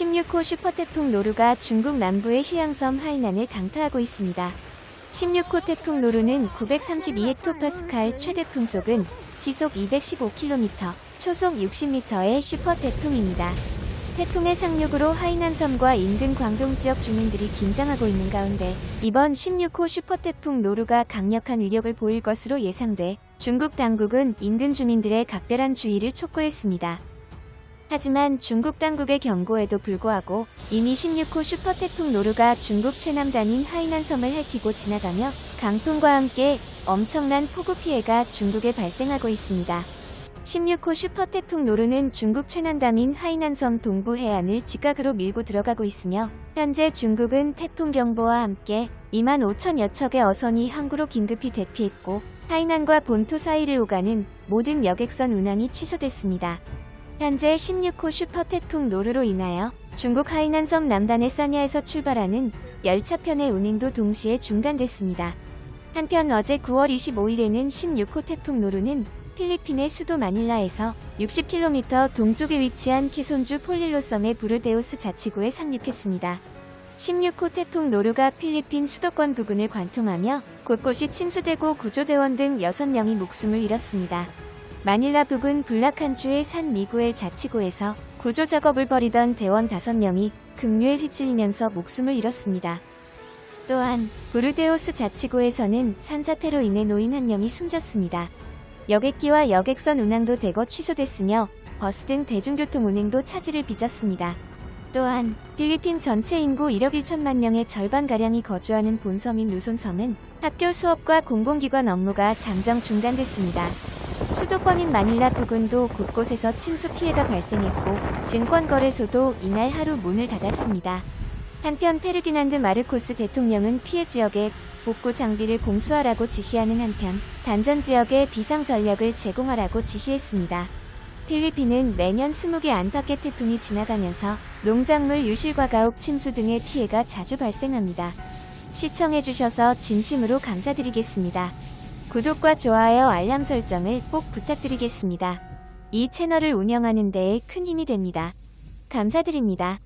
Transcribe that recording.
16호 슈퍼태풍 노루가 중국 남부의 휴양섬 하이난을 강타하고 있습니다. 16호 태풍 노루는 932헥토파스칼 최대 풍속은 시속 215km, 초속 60m의 슈퍼태풍입니다. 태풍의 상륙으로 하이난섬과 인근 광동 지역 주민들이 긴장하고 있는 가운데 이번 16호 슈퍼태풍 노루가 강력한 위력을 보일 것으로 예상돼 중국 당국은 인근 주민들의 각별한 주의를 촉구했습니다. 하지만 중국 당국의 경고에도 불구하고 이미 16호 슈퍼태풍 노루가 중국 최남단인 하이난섬을 할퀴고 지나가며 강풍과 함께 엄청난 폭우 피해가 중국에 발생하고 있습니다. 16호 슈퍼태풍 노루는 중국 최남단인 하이난섬 동부 해안을 직각으로 밀고 들어가고 있으며 현재 중국은 태풍 경보와 함께 2만 5천여 척의 어선이 항구로 긴급히 대피했고 하이난과 본토 사이를 오가는 모든 여객선 운항이 취소됐습니다. 현재 16호 슈퍼 태풍 노루로 인하여 중국 하이난섬 남단의 사냐에서 출발하는 열차편의 운행도 동시에 중단됐습니다. 한편 어제 9월 25일에는 16호 태풍 노루는 필리핀의 수도 마닐라에서 60km 동쪽에 위치한 케손주 폴릴로 섬의 부르데우스 자치구에 상륙했습니다. 16호 태풍 노루가 필리핀 수도권 부근을 관통하며 곳곳이 침수되고 구조대원 등 6명이 목숨을 잃었습니다. 마닐라 부근 블라칸주의 산 미구엘 자치구에서 구조 작업을 벌이던 대원 5명이 급류에 휩쓸리면서 목숨을 잃었습니다. 또한 부르데오스 자치구에서는 산사태로 인해 노인 한 명이 숨졌습니다. 여객기와 여객선 운항도 대거 취소됐으며 버스 등 대중교통 운행도 차질을 빚었습니다. 또한 필리핀 전체 인구 1억 1천만 명의 절반가량이 거주하는 본섬인 루손섬은 학교 수업과 공공기관 업무가 잠정 중단됐습니다. 수도권인 마닐라 부근도 곳곳에서 침수 피해가 발생했고 증권거래소도 이날 하루 문을 닫았습니다. 한편 페르디난드 마르코스 대통령은 피해 지역에 복구 장비를 공수하라고 지시하는 한편 단전 지역에 비상 전력을 제공하라고 지시했습니다. 필리핀은 매년 20개 안팎의 태풍이 지나가면서 농작물 유실과 가옥 침수 등의 피해가 자주 발생합니다. 시청해주셔서 진심으로 감사드리겠습니다. 구독과 좋아요 알람 설정을 꼭 부탁드리겠습니다. 이 채널을 운영하는 데에 큰 힘이 됩니다. 감사드립니다.